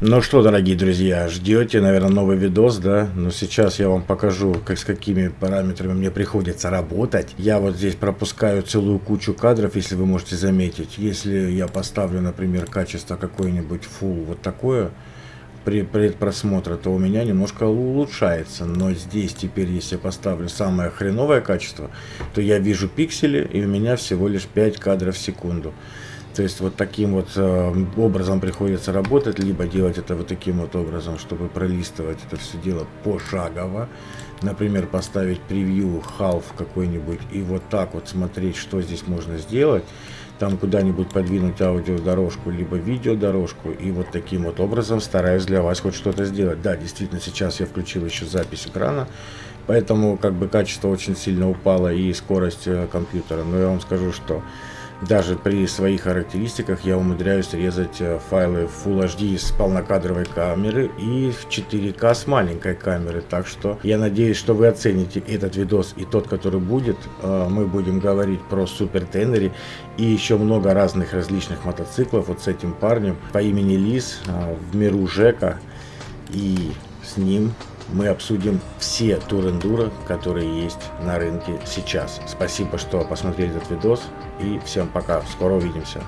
Ну что, дорогие друзья, ждете, наверное, новый видос, да? Но сейчас я вам покажу, как, с какими параметрами мне приходится работать. Я вот здесь пропускаю целую кучу кадров, если вы можете заметить. Если я поставлю, например, качество какое-нибудь full вот такое, при предпросмотре, то у меня немножко улучшается. Но здесь теперь, если я поставлю самое хреновое качество, то я вижу пиксели, и у меня всего лишь 5 кадров в секунду. То есть вот таким вот э, образом приходится работать, либо делать это вот таким вот образом, чтобы пролистывать это все дело пошагово. Например, поставить превью half какой-нибудь и вот так вот смотреть, что здесь можно сделать. Там куда-нибудь подвинуть аудиодорожку, либо видеодорожку. И вот таким вот образом стараюсь для вас хоть что-то сделать. Да, действительно, сейчас я включил еще запись экрана. Поэтому как бы качество очень сильно упало и скорость э, компьютера. Но я вам скажу, что даже при своих характеристиках я умудряюсь резать э, файлы Full HD с полнокадровой камеры и в 4К с маленькой камеры. Так что я надеюсь, что вы оцените этот видос и тот, который будет. Э, мы будем говорить про Супер Теннери и еще много разных различных мотоциклов вот с этим парнем по имени Лис э, в миру Жека. И с ним мы обсудим все турендура, которые есть на рынке сейчас. Спасибо, что посмотрели этот видос и всем пока. Скоро увидимся.